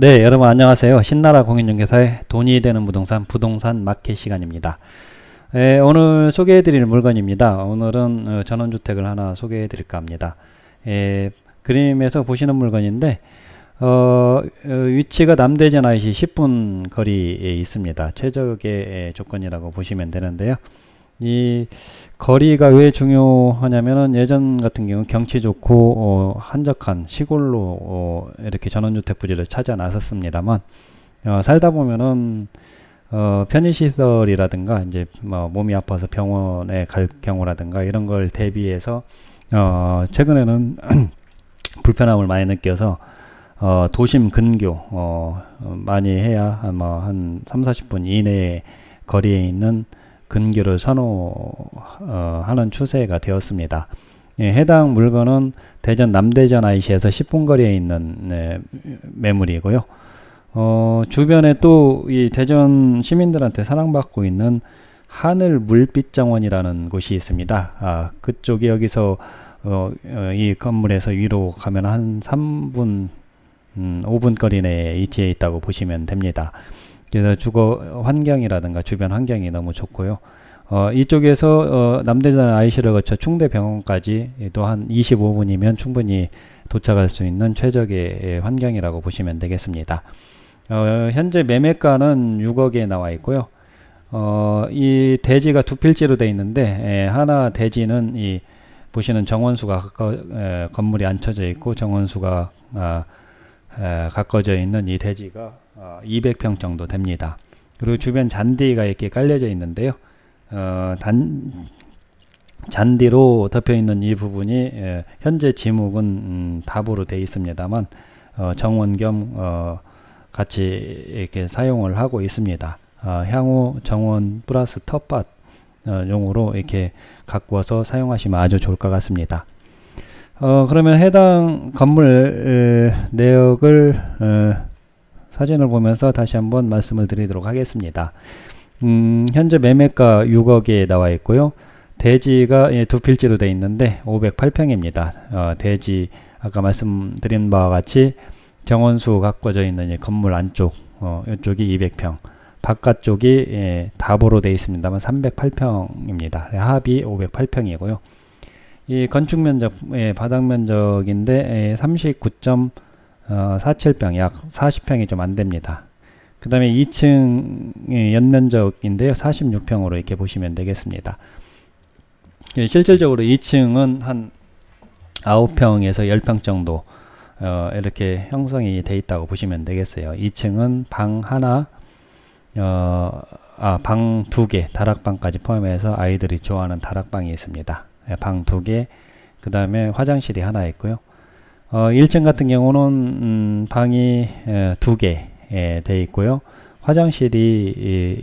네, 여러분 안녕하세요. 신나라 공인중개사의 돈이 되는 부동산 부동산 마켓 시간입니다. 에, 오늘 소개해 드릴 물건입니다. 오늘은 어, 전원주택을 하나 소개해 드릴까 합니다. 에, 그림에서 보시는 물건인데 어, 어, 위치가 남대전 IC 10분 거리에 있습니다. 최적의 조건이라고 보시면 되는데요. 이 거리가 왜 중요하냐면은 예전 같은 경우 경치 좋고 어, 한적한 시골로 어, 이렇게 전원주택 부지를 찾아 나섰습니다만 어, 살다 보면은 어, 편의시설이라든가 이제 뭐 몸이 아파서 병원에 갈 경우라든가 이런 걸 대비해서 어, 최근에는 불편함을 많이 느껴서 어, 도심 근교 어, 많이 해야 아마 한 3, 40분 이내에 거리에 있는 근교를 선호하는 추세가 되었습니다. 예, 해당 물건은 대전 남대전 IC에서 10분 거리에 있는 네, 매물이고요. 어, 주변에 또 이 대전 시민들한테 사랑받고 있는 하늘 물빛 정원이라는 곳이 있습니다. 아, 그쪽이 여기서 어, 어, 이 건물에서 위로 가면 한 3분, 음, 5분 거리 내에 위치해 있다고 보시면 됩니다. 그래서 주거 환경이라든가 주변 환경이 너무 좋고요. 어, 이쪽에서 어, 남대전 IC를 거쳐 충대병원까지 또한 25분이면 충분히 도착할 수 있는 최적의 환경이라고 보시면 되겠습니다. 어, 현재 매매가는 6억에 나와 있고요. 어, 이 대지가 두 필지로 되어 있는데 에, 하나 대지는 이 보시는 정원수가 가까, 에, 건물이 앉혀져 있고 정원수가 아, 에, 가까워져 있는 이 대지가 어, 200평 정도 됩니다. 그리고 주변 잔디가 이렇게 깔려져 있는데요. 어, 단 잔디로 덮여 있는 이 부분이 에, 현재 지목은 음, 답으로 되어 있습니다만 어, 정원 겸 어, 같이 이렇게 사용을 하고 있습니다. 어, 향후 정원 플러스 텃밭 어, 용으로 이렇게 가꾸어서 사용하시면 아주 좋을 것 같습니다. 어, 그러면 해당 건물 에, 내역을 어, 사진을 보면서 다시 한번 말씀을 드리도록 하겠습니다. 음, 현재 매매가 6억에 나와 있고요. 대지가 예, 두 필지로 되어 있는데 508평입니다. 어, 대지 아까 말씀드린 바와 같이 정원수 가꿔져 있는 건물 안쪽 어, 이쪽이 200평 바깥쪽이 예, 답으로 되어 있습니다만 308평입니다. 합이 508평이고요. 이 건축 면적 예, 바닥 면적인데 예, 39. 어, 47평 약 40평이 좀 안됩니다. 그 다음에 2층 연면적인데요. 46평으로 이렇게 보시면 되겠습니다. 예, 실질적으로 2층은 한 9평에서 10평 정도 어, 이렇게 형성이 돼 있다고 보시면 되겠어요. 2층은 방 하나, 어, 아, 방 두 개, 다락방까지 포함해서 아이들이 좋아하는 다락방이 있습니다. 예, 방두 개, 그 다음에 화장실이 하나 있고요. 어, 1층 같은 경우는 음, 방이 에, 두개 되어 있고요. 화장실이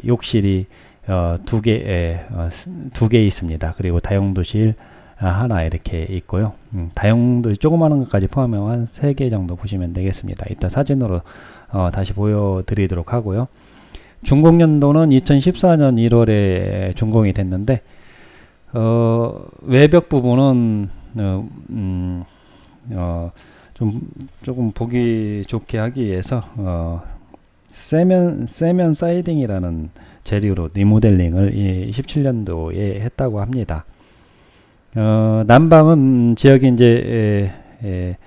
이, 욕실이 어, 두 개, 어, 두개 있습니다. 그리고 다용도실 아, 하나 이렇게 있고요. 음, 다용도 조그마한 것까지 포함하면 한 세 개 정도 보시면 되겠습니다. 이따 사진으로 어, 다시 보여드리도록 하고요. 준공연도는 2014년 1월에 준공이 됐는데 어, 외벽 부분은 어, 음, 어, 좀 조금 보기 좋게 하기 위해서 어, 세면 세면 사이딩이라는 재료로 리모델링을 17년도에 했다고 합니다. 어, 남방은 지역이 이제 에, 에,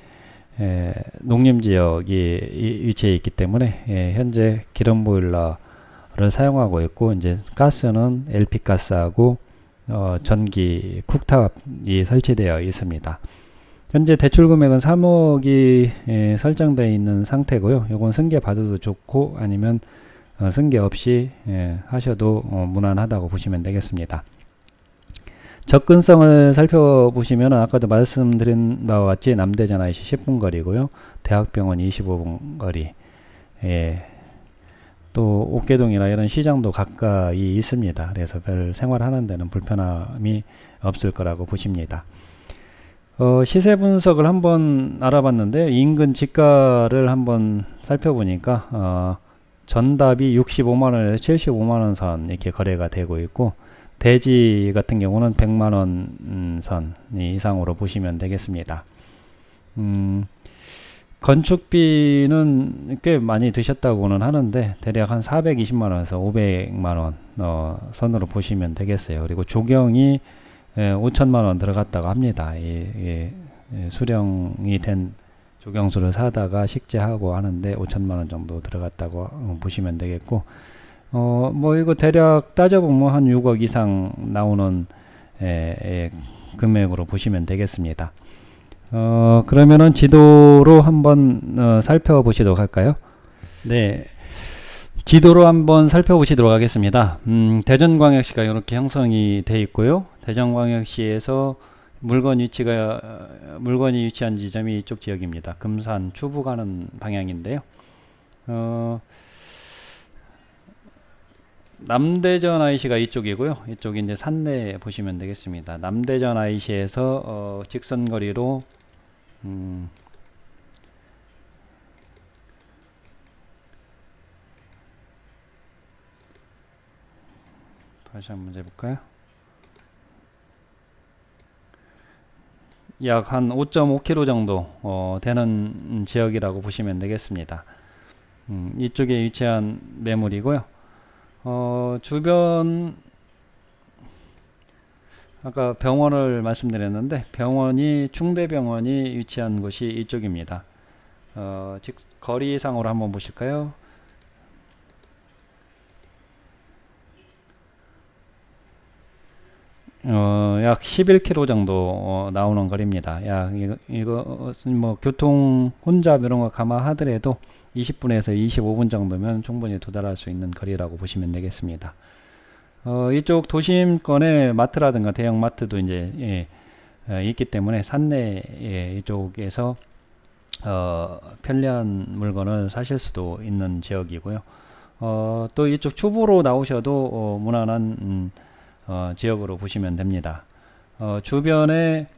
에, 농림 지역이 위치해 있기 때문에 에, 현재 기름 보일러를 사용하고 있고 이제 가스는 LP 가스하고 어, 전기 쿡탑이 설치되어 있습니다. 현재 대출 금액은 3억이 예, 설정되어 있는 상태고요. 이건 승계 받아도 좋고 아니면 어, 승계 없이 예, 하셔도 어, 무난하다고 보시면 되겠습니다. 접근성을 살펴보시면 아까도 말씀드린 바와 같이 남대전 IC 10분 거리고요. 대학병원 25분 거리 예, 또 옥계동이나 이런 시장도 가까이 있습니다. 그래서 별 생활하는 데는 불편함이 없을 거라고 보십니다. 어, 시세 분석을 한번 알아봤는데 인근 지가를 한번 살펴보니까 어, 전답이 65만원에서 75만원 선 이렇게 거래가 되고 있고 대지 같은 경우는 100만원 선 이상으로 보시면 되겠습니다. 음, 건축비는 꽤 많이 드셨다고는 하는데 대략 한 420만 원에서 500만 원 어, 선으로 보시면 되겠어요. 그리고 조경이 예, 5천만 원 들어갔다고 합니다. 이, 이, 이 수령이 된 조경수를 사다가 식재하고 하는데 5천만 원 정도 들어갔다고 어, 보시면 되겠고 어, 뭐 이거 대략 따져보면 한 6억 이상 나오는 에, 에, 금액으로 보시면 되겠습니다. 어, 그러면은 지도로 한번 어, 살펴보시도록 할까요? 네. 지도로 한번 살펴보시도록 하겠습니다. 음, 대전광역시가 이렇게 형성이 돼 있고요. 대전광역시에서 물건 위치가 어, 물건이 위치한 지점이 이쪽 지역입니다. 금산 추부 가는 방향인데요. 어, 남대전 IC가 이쪽이고요. 이쪽이 이제 산내 보시면 되겠습니다. 남대전 IC에서 어, 직선거리로 음, 다시 한번 해볼까요? 약 한 5.5km 정도 어, 되는 지역이라고 보시면 되겠습니다. 음, 이쪽에 위치한 매물이고요. 어, 주변 아까 병원을 말씀드렸는데 병원이 충대병원이 위치한 곳이 이쪽입니다. 어, 즉 거리상으로 한번 보실까요? 어, 약 11km 정도 어, 나오는 거리입니다. 약 이거, 이것은 뭐 교통 혼잡 이런 거 감안하더라도 20분에서 25분 정도면 충분히 도달할 수 있는 거리라고 보시면 되겠습니다. 어, 이쪽 도심권에 마트라든가 대형 마트도 이제 예, 어, 있기 때문에 산내 예, 이쪽에서 어, 편리한 물건을 사실 수도 있는 지역이고요. 어, 또 이쪽 추부로 나오셔도 어, 무난한 음, 어, 지역으로 보시면 됩니다. 어, 주변에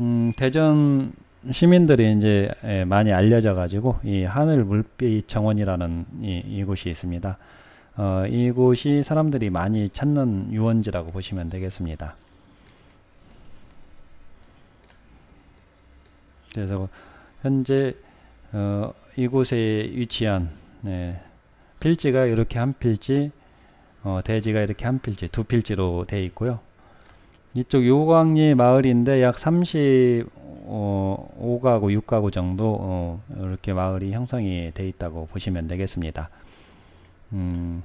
음, 대전 시민들이 이제 예, 많이 알려져 가지고 이 하늘 물빛 정원이라는 이, 이곳이 있습니다. 어, 이곳이 사람들이 많이 찾는 유원지라고 보시면 되겠습니다. 그래서 현재 어, 이곳에 위치한 네, 필지가 이렇게 한 필지, 어, 대지가 이렇게 한 필지, 두 필지로 되어 있고요. 이쪽 요광리 마을인데 약 35가구, 6가구 정도 어, 이렇게 마을이 형성이 되어 있다고 보시면 되겠습니다. 음,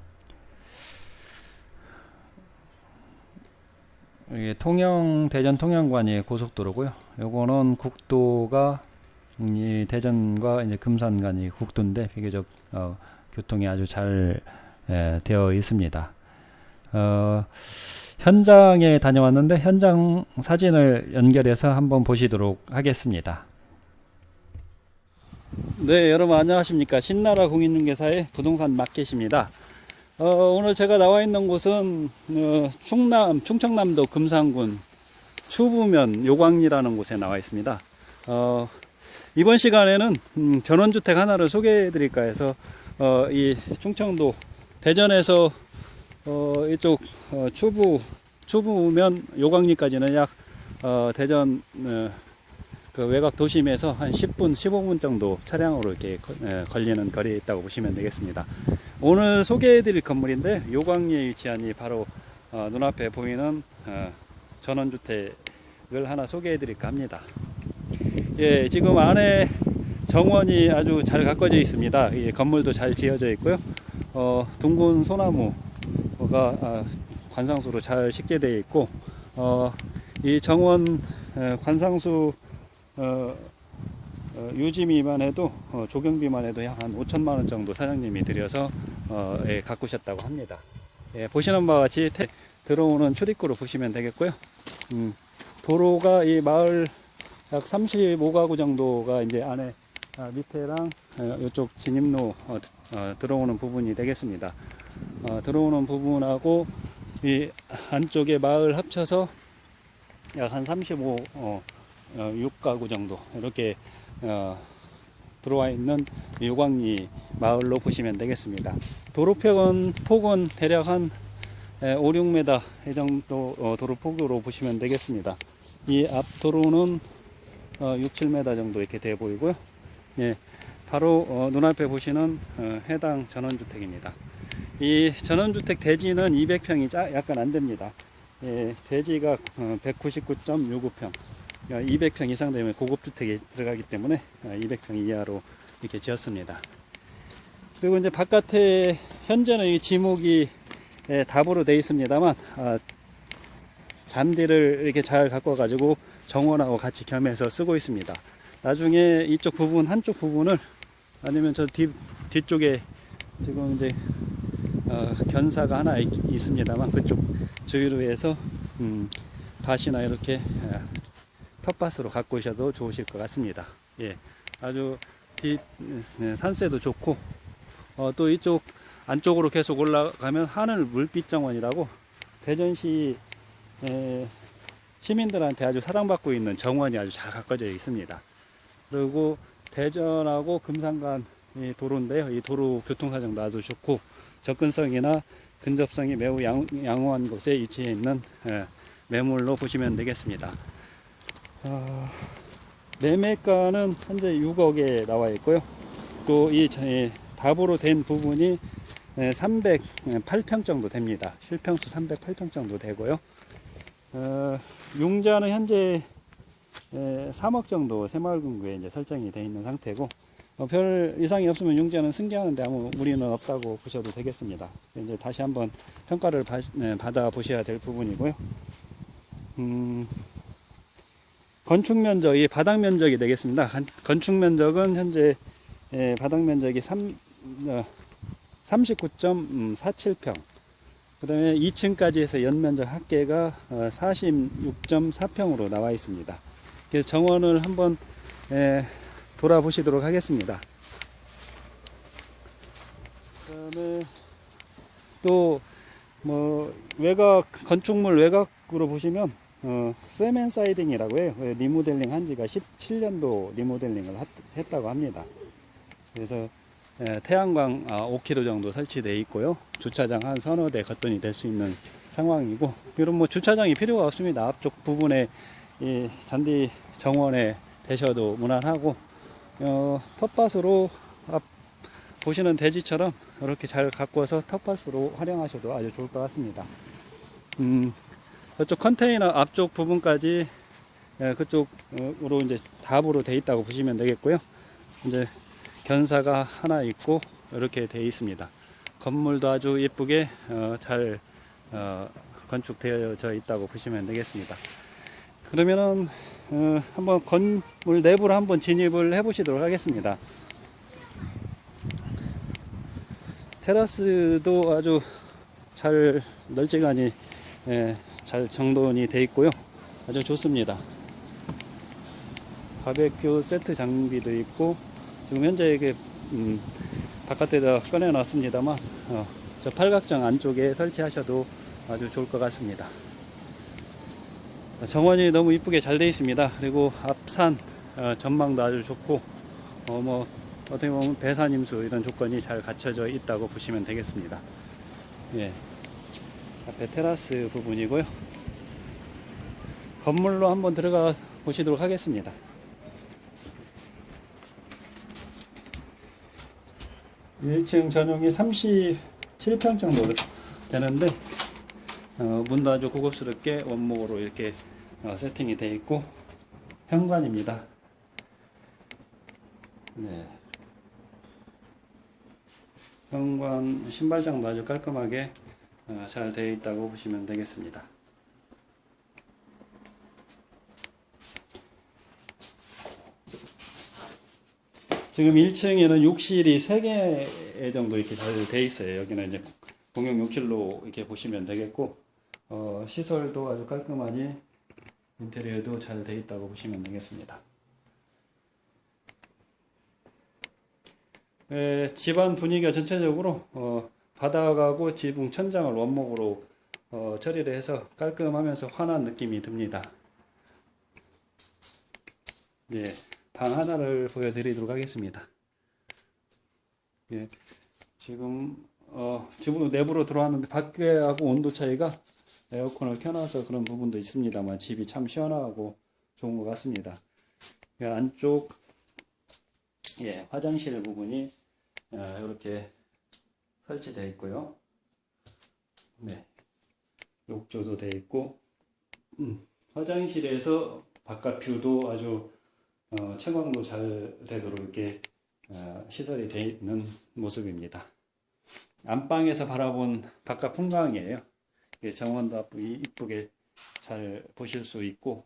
이게 통영 대전 통영간이 고속도로고요. 요거는 국도가 음, 이 대전과 이제 금산 간이 국도인데 비교적 어, 교통이 아주 잘 에, 되어 있습니다. 어, 현장에 다녀왔는데 현장 사진을 연결해서 한번 보시도록 하겠습니다. 네, 여러분 안녕하십니까? 신나라 공인중개사의 부동산 마켓입니다. 어, 오늘 제가 나와 있는 곳은 어, 충남 충청남도 금산군 추부면 요광리라는 곳에 나와 있습니다. 어, 이번 시간에는 음, 전원주택 하나를 소개해 드릴까 해서 어, 이 충청도 대전에서 어, 이쪽 어, 추부 추부면 요광리까지는 약 어, 대전 어, 그 외곽 도심에서 한 10분 15분 정도 차량으로 이렇게 거, 에, 걸리는 거리에 있다고 보시면 되겠습니다. 오늘 소개해 드릴 건물인데 요광리에 위치한 이 바로 어, 눈앞에 보이는 어, 전원주택을 하나 소개해 드릴까 합니다. 예, 지금 안에 정원이 아주 잘 가꿔져 있습니다. 이 건물도 잘 지어져 있고요. 어, 둥근 소나무가 아, 관상수로 잘 식재되어 있고 어, 이 정원 에, 관상수 어, 어, 유지비만 해도 어, 조경비만 해도 약 한 5천만 원 정도 사장님이 들여서 어, 예, 가꾸셨다고 합니다. 예, 보시는 바와 같이 태, 들어오는 출입구로 보시면 되겠고요. 음, 도로가 이 마을 약 35가구 정도가 이제 안에 아, 밑에랑 어, 이쪽 진입로 어, 어, 들어오는 부분이 되겠습니다. 어, 들어오는 부분하고 이 안쪽에 마을 합쳐서 약 한 35, 어, 어, 6가구 정도 이렇게 어, 들어와 있는 요광리 마을로 보시면 되겠습니다. 도로폭은 폭은 대략 한 5, 6m 이 정도 어, 도로폭으로 보시면 되겠습니다. 이 앞 도로는 어, 6, 7m 정도 이렇게 돼 보이고요. 예, 바로 어, 눈앞에 보시는 어, 해당 전원주택입니다. 이 전원주택 대지는 200평이 짜, 약간 안 됩니다. 예, 대지가 어, 199.69평. 200평 이상 되면 고급주택이 들어가기 때문에 200평 이하로 이렇게 지었습니다. 그리고 이제 바깥에 현재는 이 지목이 예, 답으로 되어 있습니다만 아, 잔디를 이렇게 잘 갖고 와가지고 정원하고 같이 겸해서 쓰고 있습니다. 나중에 이쪽 부분 한쪽 부분을 아니면 저 뒤, 뒤쪽에 지금 이제 어, 견사가 하나 있, 있습니다만 그쪽 주위로 해서 음, 밭이나 이렇게 어, 텃밭으로 갖고 오셔도 좋으실 것 같습니다. 예, 아주 뒤 산세도 좋고 어, 또 이쪽 안쪽으로 계속 올라가면 하늘 물빛 정원이라고 대전시 에, 시민들한테 아주 사랑받고 있는 정원이 아주 잘 가꿔져 있습니다. 그리고 대전하고 금산간 이 도로인데요. 이 도로 교통사정도 아주 좋고 접근성이나 근접성이 매우 양, 양호한 곳에 위치해 있는 예, 매물로 보시면 되겠습니다. 어, 매매가는 현재 6억에 나와 있고요. 또 이 답으로 된 부분이 308평 정도 됩니다. 실평수 308평 정도 되고요. 어, 융자는 현재 3억 정도 새마을금고에 이제 설정이 되어 있는 상태고 어, 별 이상이 없으면 융자는 승계하는데 아무 무리는 없다고 보셔도 되겠습니다. 이제 다시 한번 평가를 바, 네, 받아 보셔야 될 부분이고요. 음, 건축 면적이 바닥 면적이 되겠습니다. 건축 면적은 현재 예, 바닥 면적이 3, 어, 39.47평. 그 다음에 2층까지 해서 연면적 합계가 46.4평으로 어, 나와 있습니다. 정원을 한번 예, 돌아보시도록 하겠습니다. 그 다음에 또 뭐 외곽 건축물 외곽으로 보시면 어, 세멘 사이딩이라고 해요. 리모델링 한 지가 17년도 리모델링을 했다고 합니다. 그래서 예, 태양광 5km 아, 정도 설치되어 있고요. 주차장 한 서너 대 거뜬히 될 수 있는 상황이고, 이런 뭐 주차장이 필요가 없습니다. 앞쪽 부분에 이 잔디 정원에 대셔도 무난하고, 어, 텃밭으로 앞 보시는 대지처럼 이렇게 잘 가꾸어서 텃밭으로 활용하셔도 아주 좋을 것 같습니다. 음, 저쪽 컨테이너 앞쪽 부분까지 예, 그쪽으로 이제 답으로 돼 있다고 보시면 되겠고요. 이제 견사가 하나 있고 이렇게 되어 있습니다. 건물도 아주 예쁘게 어, 잘 어, 건축되어져 있다고 보시면 되겠습니다. 그러면은 어, 한번 건물 내부로 한번 진입을 해 보시도록 하겠습니다. 테라스도 아주 잘 널찍하니 예, 잘 정돈이 되어 있고요. 아주 좋습니다. 바베큐 세트 장비도 있고 지금 현재 이게 음, 바깥에다 꺼내 놨습니다만 어, 저 팔각정 안쪽에 설치하셔도 아주 좋을 것 같습니다 정원이 너무 이쁘게 잘 되어 있습니다. 그리고 앞산 어, 전망도 아주 좋고 어, 뭐 어떻게 보면 배산임수 이런 조건이 잘 갖춰져 있다고 보시면 되겠습니다. 예. 앞에 테라스 부분이고요. 건물로 한번 들어가 보시도록 하겠습니다. 1층 전용이 37평 정도 되는데 어, 문도 아주 고급스럽게 원목으로 이렇게 어, 세팅이 되어 있고 현관입니다. 네. 현관 신발장도 아주 깔끔하게 어, 잘 되어 있다고 보시면 되겠습니다. 지금 1층에는 욕실이 3개 정도 이렇게 잘돼 있어요. 여기는 이제 공용 욕실로 이렇게 보시면 되겠고, 어, 시설도 아주 깔끔하니 인테리어도 잘돼 있다고 보시면 되겠습니다. 에, 집안 분위기가 전체적으로 어, 바닥하고 지붕 천장을 원목으로 어, 처리를 해서 깔끔하면서 환한 느낌이 듭니다. 예. 방 하나를 보여드리도록 하겠습니다. 예, 지금 어, 지금 내부로 들어왔는데 밖에하고 온도 차이가 에어컨을 켜놔서 그런 부분도 있습니다만 집이 참 시원하고 좋은 것 같습니다. 예, 안쪽 예, 화장실 부분이 어, 이렇게 설치되어 있고요. 네, 욕조도 되어 있고 음, 화장실에서 바깥 뷰도 아주 어, 채광도 잘 되도록 이렇게 어, 시설이 되어 있는 모습입니다. 안방에서 바라본 바깥 풍광이에요. 이게 정원도 이쁘게 잘 보실 수 있고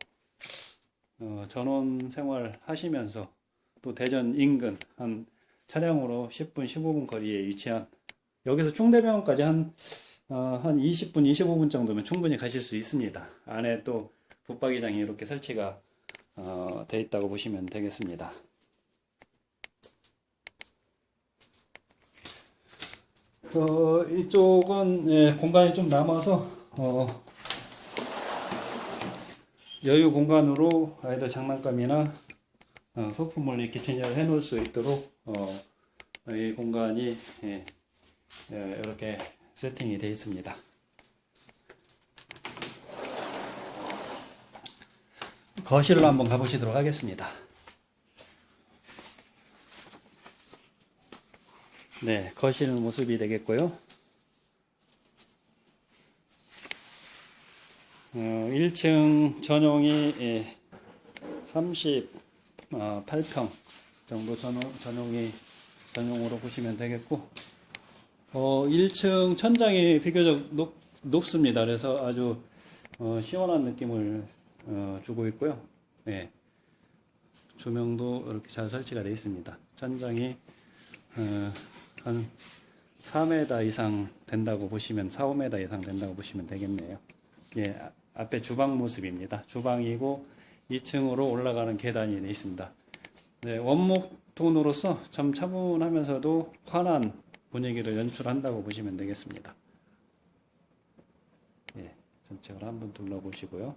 어, 전원 생활 하시면서 또 대전 인근 한 차량으로 10분 15분 거리에 위치한 여기서 충대병원까지 한, 어, 한 20분 25분 정도면 충분히 가실 수 있습니다. 안에 또 붙박이장이 이렇게 설치가 어, 돼 있다고 보시면 되겠습니다. 어, 이쪽은 예, 공간이 좀 남아서 어, 여유 공간으로 아이들 장난감이나 어, 소품을 이렇게 진열해 놓을 수 있도록 어, 이 공간이 예, 예, 이렇게 세팅이 되어 있습니다. 거실로 한번 가보시도록 하겠습니다. 네, 거실 모습이 되겠고요. 어, 1층 전용이 예, 38평 정도 전용, 전용이 전용으로 보시면 되겠고 어, 1층 천장이 비교적 높, 높습니다. 그래서 아주 어, 시원한 느낌을 어, 주고 있고요. 예. 조명도 이렇게 잘 설치가 되어 있습니다. 천장이 어, 한 4m 이상 된다고 보시면 4, 5m 이상 된다고 보시면 되겠네요. 예, 아- 앞에 주방 모습입니다. 주방이고 2층으로 올라가는 계단이 있습니다. 네, 원목 톤으로서 좀 차분하면서도 환한 분위기를 연출한다고 보시면 되겠습니다. 예, 전체를 한번 둘러보시고요.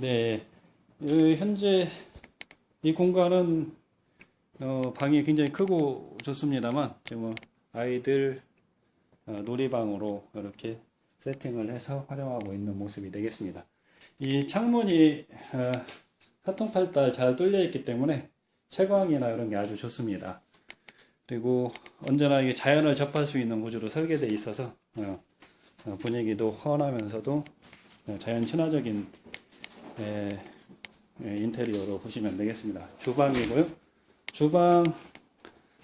네, 이 현재 이 공간은 어, 방이 굉장히 크고 좋습니다만 지금 뭐 아이들 어, 놀이방으로 이렇게 세팅을 해서 활용하고 있는 모습이 되겠습니다. 이 창문이 어, 사통팔달 잘 뚫려 있기 때문에 채광이나 이런 게 아주 좋습니다. 그리고 언제나 이게 자연을 접할 수 있는 구조로 설계되어 있어서 어, 어, 분위기도 환하면서도 어, 자연 친화적인 에, 에, 인테리어로 보시면 되겠습니다. 주방이고요. 주방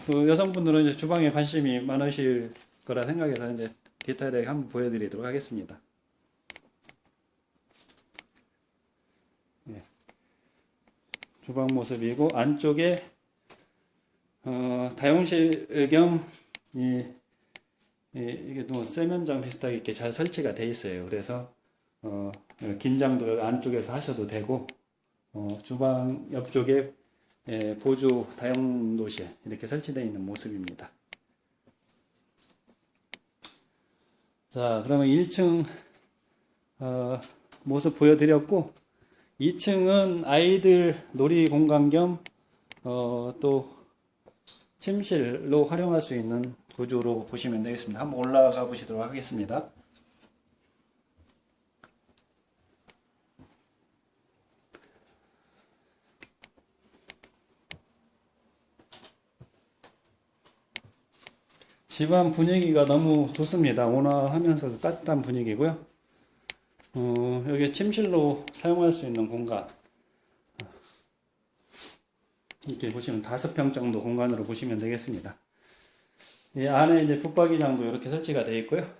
그 여성분들은 이제 주방에 관심이 많으실 거라 생각해서 이제 디테일하게 한번 보여드리도록 하겠습니다. 예. 주방 모습이고 안쪽에 어, 다용실 겸 이, 이, 이게 또 세면장 비슷하게 이렇게 잘 설치가 돼 있어요. 그래서 어, 긴장도 안쪽에서 하셔도 되고 어, 주방 옆쪽에 예, 보조 다용도실 이렇게 설치되어 있는 모습입니다. 자, 그러면 1층 어, 모습 보여드렸고 2층은 아이들 놀이 공간 겸 어, 또 침실로 활용할 수 있는 구조로 보시면 되겠습니다. 한번 올라가 보시도록 하겠습니다. 집안 분위기가 너무 좋습니다. 온화하면서도 따뜻한 분위기고요. 어, 여기 침실로 사용할 수 있는 공간. 이렇게 보시면 다섯 평 정도 공간으로 보시면 되겠습니다. 이 안에 이제 붙박이장도 이렇게 설치가 되어 있고요.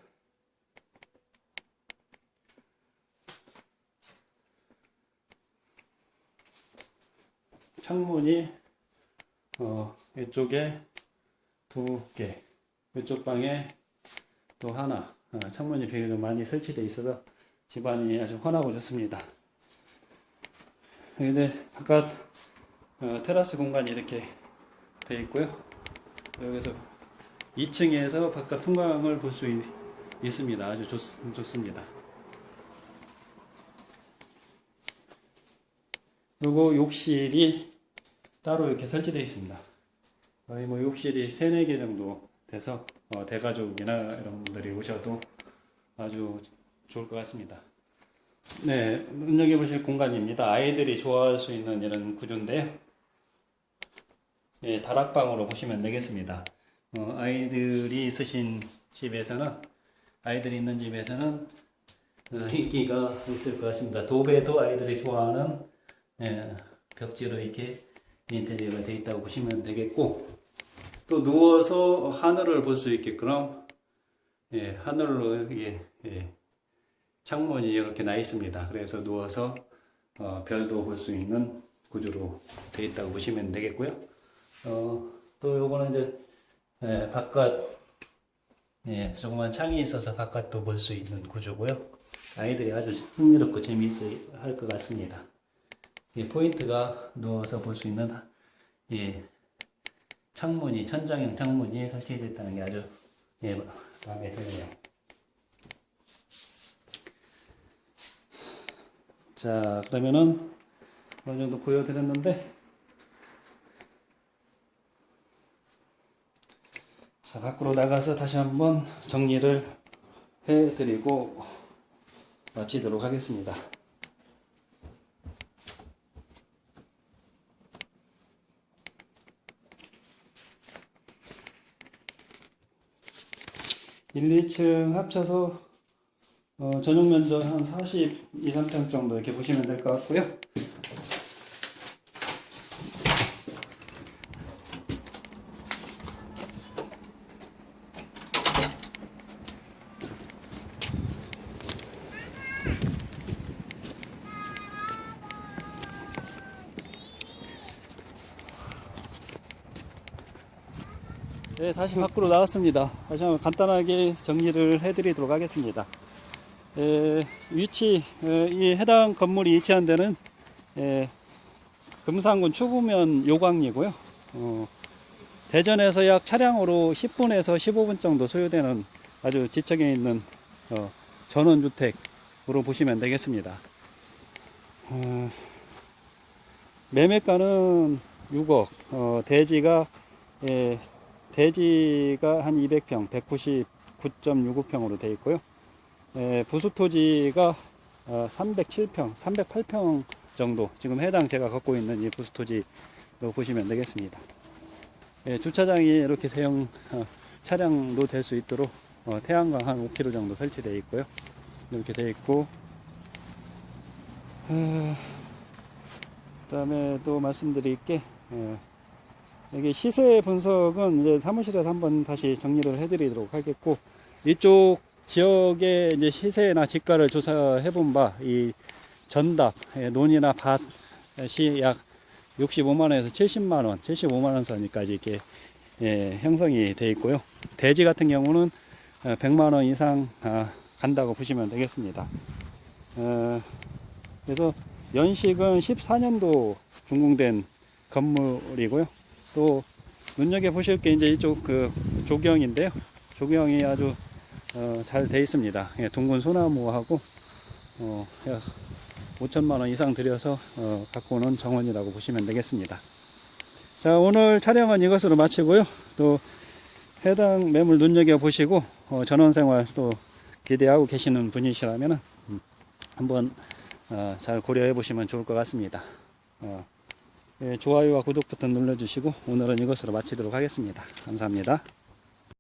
창문이 어, 이쪽에 두 개, 이쪽 방에 또 하나 어, 창문이 비교적 많이 설치되어 있어서 집안이 아주 환하고 좋습니다. 근데 바깥 어, 테라스 공간이 이렇게 되어 있고요. 여기서 2층에서 바깥 풍광을 볼 수 있습니다. 아주 좋, 좋습니다. 그리고 욕실이 따로 이렇게 설치되어 있습니다. 거의 뭐 욕실이 3, 4개 정도 돼서 어, 대가족이나 이런 분들이 오셔도 아주 좋을 것 같습니다. 네, 눈여겨보실 공간입니다. 아이들이 좋아할 수 있는 이런 구조인데요. 예, 다락방으로 보시면 되겠습니다. 어, 아이들이 있으신 집에서는 아이들이 있는 집에서는 어, 인기가 있을 것 같습니다. 도배도 아이들이 좋아하는 예, 벽지로 이렇게 인테리어가 되어 있다고 보시면 되겠고 또 누워서 하늘을 볼 수 있게끔 예, 하늘로 이게 예, 창문이 이렇게 나 있습니다. 그래서 누워서 어, 별도 볼 수 있는 구조로 되어 있다고 보시면 되겠고요. 어, 또 요거는 이제 예, 바깥 예, 조그만 창이 있어서 바깥도 볼 수 있는 구조고요. 아이들이 아주 흥미롭고 재미있어 할 것 같습니다. 예, 포인트가 누워서 볼 수 있는 예, 창문이 천장형 창문이 설치되어 있다는 게 아주 예, 마음에 드네요. 자 그러면은 어느 정도 보여드렸는데 자 밖으로 나가서 다시 한번 정리를 해드리고 마치도록 하겠습니다. 일, 2층 합쳐서 어, 전용 면적 한 42, 3평 정도 이렇게 보시면 될 것 같고요. 네, 다시 밖으로 나왔습니다. 다시 한번 간단하게 정리를 해드리도록 하겠습니다. 에, 위치, 에, 이 해당 건물이 위치한 데는 에, 금산군 추구면 요광이고요. 어, 대전에서 약 차량으로 10분에서 15분 정도 소요되는 아주 지척에 있는 어, 전원주택으로 보시면 되겠습니다. 어, 매매가는 6억, 어, 대지가 예, 대지가 한 200평, 199.65평으로 되어 있고요. 예, 부수토지가 어, 307평, 308평 정도 지금 해당 제가 갖고 있는 이 부수토지로 보시면 되겠습니다. 예, 주차장이 이렇게 대형 어, 차량도 될 수 있도록 어, 태양광 한 5km 정도 설치되어 있고요. 이렇게 되어 있고 어, 그다음에 또 말씀드릴 게 예, 여기 시세 분석은 이제 사무실에서 한번 다시 정리를 해드리도록 하겠고 이쪽 지역의 이제 시세나 지가를 조사해 본 바 이 전답, 예, 논이나 밭이 약 65만원에서 70만원, 75만원 선까지 이렇게 예, 형성이 되어 있고요. 대지 같은 경우는 100만원 이상 아, 간다고 보시면 되겠습니다. 어, 그래서 연식은 14년도 준공된 건물이고요. 또 눈여겨 보실 게 이제 이쪽 그 조경인데요. 조경이 아주 어, 잘 돼 있습니다. 예, 둥근 소나무하고 어, 약 5천만 원 이상 들여서 어, 갖고 오는 정원이라고 보시면 되겠습니다. 자 오늘 촬영은 이것으로 마치고요. 또 해당 매물 눈여겨 보시고 어, 전원생활 또 기대하고 계시는 분이시라면 음, 한번 어, 잘 고려해 보시면 좋을 것 같습니다. 어, 예, 좋아요와 구독 버튼 눌러주시고 오늘은 이것으로 마치도록 하겠습니다. 감사합니다.